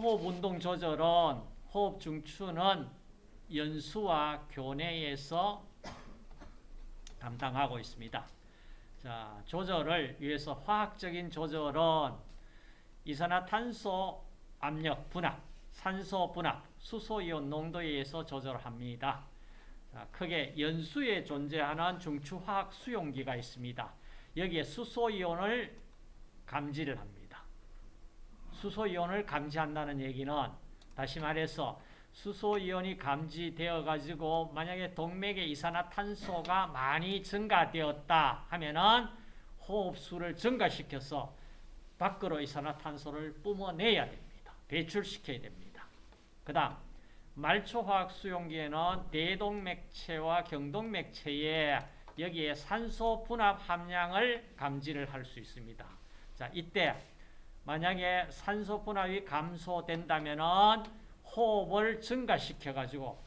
호흡 운동 조절은 호흡 중추는 연수와 교내에서 담당하고 있습니다. 자, 조절을 위해서 화학적인 조절은 이산화탄소 압력 분압, 산소 분압, 수소이온 농도에 의해서 조절합니다. 자, 크게 연수에 존재하는 중추화학 수용기가 있습니다. 여기에 수소이온을 감지를 합니다. 수소이온을 감지한다는 얘기는 다시 말해서 수소이온이 감지되어 가지고 만약에 동맥에 이산화탄소가 많이 증가되었다 하면은 호흡수를 증가시켜서 밖으로 이산화탄소를 뿜어내야 됩니다. 배출시켜야 됩니다. 그 다음 말초화학 수용기에는 대동맥체와 경동맥체에 여기에 산소 분압 함량을 감지를 할 수 있습니다. 자, 이때 만약에 산소 분압이 감소된다면은 호흡을 증가시켜 가지고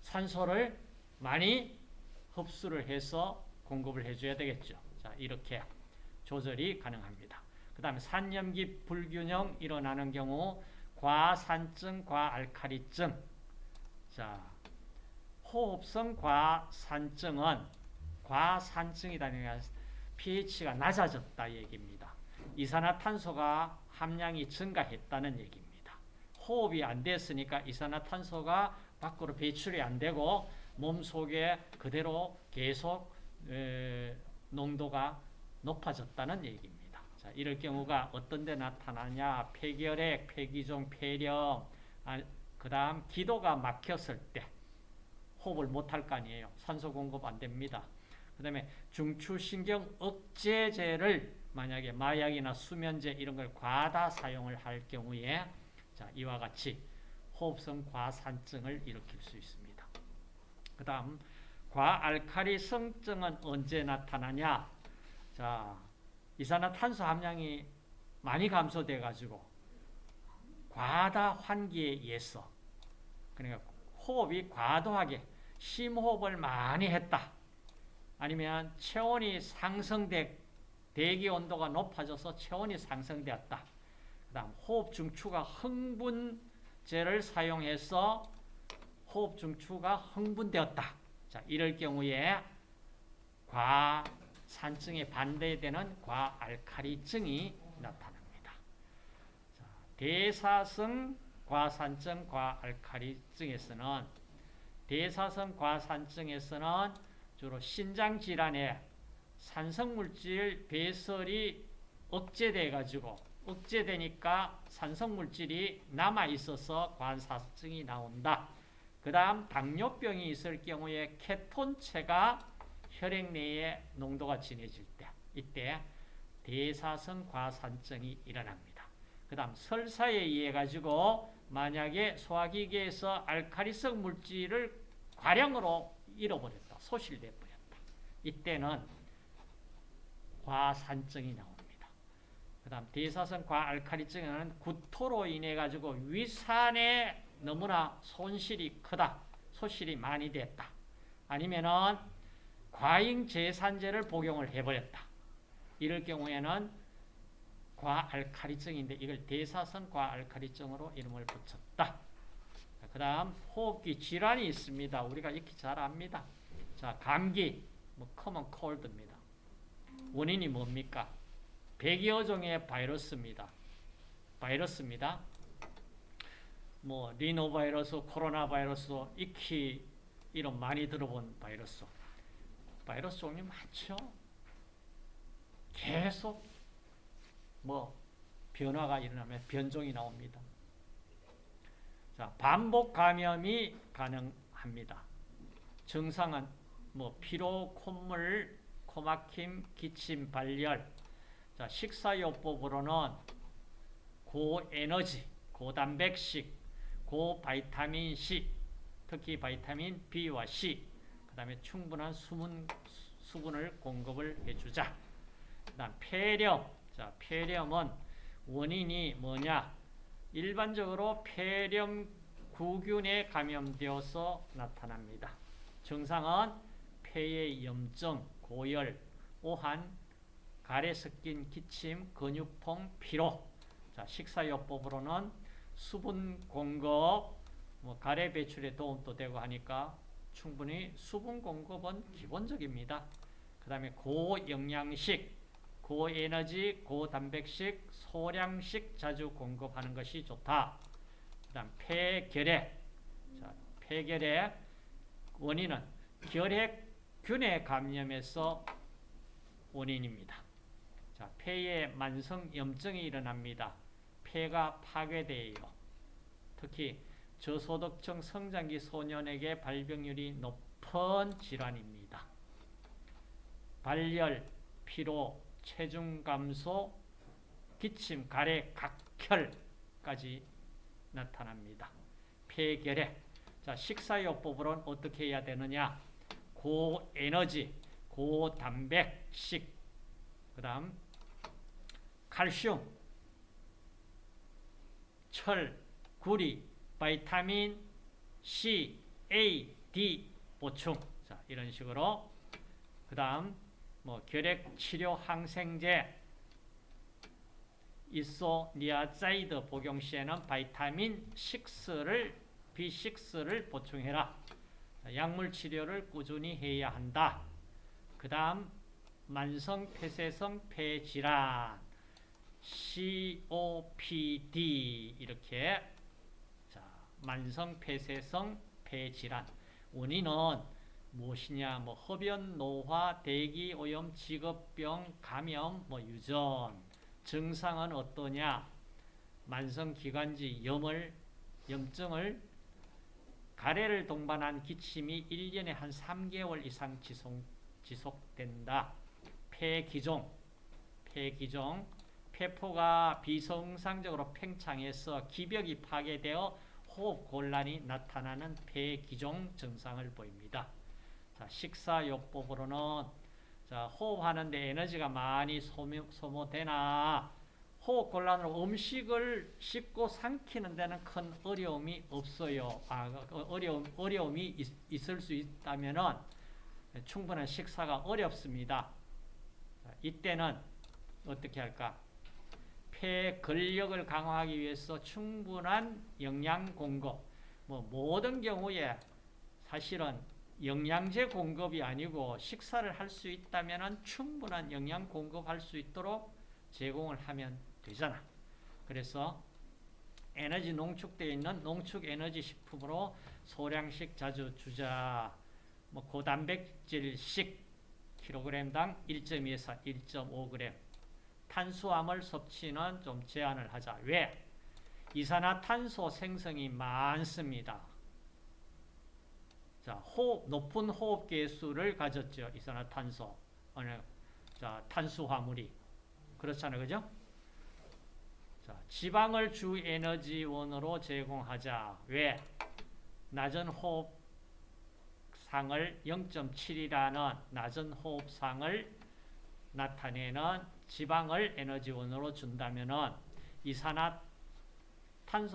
산소를 많이 흡수를 해서 공급을 해줘야 되겠죠. 자, 이렇게 조절이 가능합니다. 그 다음에 산염기 불균형 일어나는 경우 과산증, 과알칼리증. 자, 호흡성 과산증은 과산증이라는 pH가 낮아졌다 얘기입니다. 이산화탄소가 함량이 증가했다는 얘기입니다. 호흡이 안 됐으니까 이산화탄소가 밖으로 배출이 안 되고 몸 속에 그대로 계속 에, 농도가 높아졌다는 얘기입니다. 자, 이럴 경우가 어떤 데 나타나냐? 폐결핵, 폐기종, 폐렴, 아, 그 다음 기도가 막혔을 때 호흡을 못할 거 아니에요. 산소 공급 안 됩니다. 그 다음에 중추신경 억제제를 만약에 마약이나 수면제 이런 걸 과다 사용을 할 경우에 자, 이와 같이 호흡성 과산증을 일으킬 수 있습니다. 그 다음 과알칼리성증은 언제 나타나냐? 자, 이산화탄소 함량이 많이 감소돼 가지고 과다 환기에 의해서 그러니까 호흡이 과도하게 심호흡을 많이 했다. 아니면 체온이 상승돼 대기 온도가 높아져서 체온이 상승되었다. 그 다음 호흡 중추가 흥분제를 사용해서 호흡 중추가 흥분되었다. 자, 이럴 경우에 과산증에 반대되는 과알칼리증이 나타납니다. 자, 대사성 과산증, 과알칼리증에서는 대사성 과산증에서는 주로 신장 질환에 산성물질 배설이 억제돼 가지고 억제되니까 산성물질이 남아 있어서 관사증이 나온다. 그 다음 당뇨병이 있을 경우에 케톤체가 혈액 내에 농도가 진해질 때 이때 대사성 과산증이 일어납니다. 그 다음 설사에 의해 가지고 만약에 소화기계에서 알칼리성 물질을 과량으로 잃어버렸다. 소실돼 버렸다. 이때는 과산증이 나옵니다. 그 다음 대사성 과알칼리증은 구토로 인해 가지고 위산에 너무나 손실이 크다. 소실이 많이 됐다. 아니면은 과잉제산제를 복용을 해버렸다. 이럴 경우에는 과알칼리증인데 이걸 대사성 과알칼리증으로 이름을 붙였다. 그 다음 호흡기 질환이 있습니다. 우리가 익히 잘 압니다. 자, 감기, 뭐 common cold입니다. 원인이 뭡니까? 100여 종의 바이러스입니다. 바이러스입니다. 뭐 리노바이러스, 코로나 바이러스, 익히 이런 많이 들어본 바이러스. 바이러스 종류 많죠. 계속 뭐 변화가 일어나면 변종이 나옵니다. 자, 반복 감염이 가능합니다. 증상은 뭐 피로, 콧물, 코막힘, 기침, 발열. 자, 식사요법으로는 고에너지, 고단백식, 고바이타민 C, 특히 바이타민 B와 C, 그 다음에 충분한 수분, 수분을 공급을 해주자. 그 다음 폐렴. 자, 폐렴은 원인이 뭐냐? 일반적으로 폐렴 구균에 감염되어서 나타납니다. 증상은 폐의 염증, 고열, 오한, 가래 섞인 기침, 근육통, 피로. 자, 식사요법으로는 수분 공급, 뭐 가래 배출에 도움도 되고 하니까 충분히 수분 공급은 기본적입니다. 그 다음에 고영양식, 고에너지, 고단백식, 소량식 자주 공급하는 것이 좋다. 그 다음 폐결핵. 자, 폐결핵 원인은 결핵 균의 감염에서 원인입니다. 자, 폐에 만성 염증이 일어납니다. 폐가 파괴돼요. 특히 저소득층 성장기 소년에게 발병률이 높은 질환입니다. 발열, 피로, 체중 감소, 기침, 가래, 각혈까지 나타납니다. 폐결핵. 자, 식사요법으로는 어떻게 해야 되느냐? 고에너지, 고단백식, 그 다음 칼슘, 철, 구리, 바이타민 C, A, D 보충. 자, 이런 식으로 그 다음 뭐 결핵 치료 항생제 이소니아자이드 복용 시에는 바이타민 6를 B6를 보충해라. 약물 치료를 꾸준히 해야 한다. 그 다음 만성 폐쇄성 폐질환 COPD 이렇게. 자 만성 폐쇄성 폐질환. 원인은 무엇이냐? 뭐 흡연 노화 대기 오염 직업병 감염 뭐 유전. 증상은 어떠냐? 만성 기관지 염을 염증을 가래를 동반한 기침이 1년에 한 3개월 이상 지속, 지속 된다. 폐기종, 폐기종, 폐포가 비정상적으로 팽창해서 기벽이 파괴되어 호흡 곤란이 나타나는 폐기종 증상을 보입니다. 자, 식사요법으로는 자, 호흡하는데 에너지가 많이 소모, 소모되나 호흡 곤란으로 음식을 씹고 삼키는 데는 큰 어려움이 없어요. 아, 어려움, 어려움이 있, 있을 수 있다면은 충분한 식사가 어렵습니다. 이때는 어떻게 할까? 폐 근력을 강화하기 위해서 충분한 영양 공급. 뭐 모든 경우에 사실은 영양제 공급이 아니고 식사를 할 수 있다면 충분한 영양 공급할 수 있도록 제공을 하면 되잖아. 그래서 에너지 농축되어 있는 농축 에너지 식품으로 소량씩 자주 주자. 뭐 고단백질식 킬로그램당 1.2에서 1.5g. 탄수화물 섭취는 좀 제한을 하자. 왜? 이산화탄소 생성이 많습니다. 자, 호흡, 높은 호흡 계수를 가졌죠. 이산화탄소. 자, 탄수화물이. 그렇잖아요. 그죠? 자, 지방을 주 에너지원으로 제공하자. 왜? 낮은 호흡상을 0.7이라는 낮은 호흡상을 나타내는 지방을 에너지원으로 준다면 이산화탄소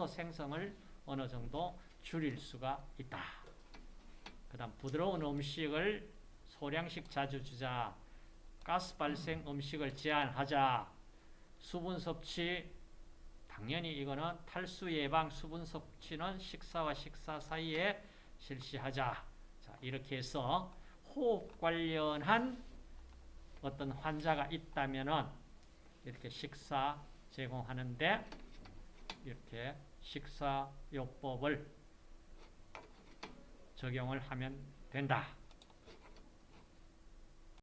생성을 어느 정도 줄일 수가 있다. 그 다음 부드러운 음식을 소량씩 자주 주자. 가스 발생 음식을 제한하자. 수분 섭취 당연히 이거는 탈수 예방 수분 섭취는 식사와 식사 사이에 실시하자. 자, 이렇게 해서 호흡 관련한 어떤 환자가 있다면은 이렇게 식사 제공하는데 이렇게 식사요법을 적용을 하면 된다.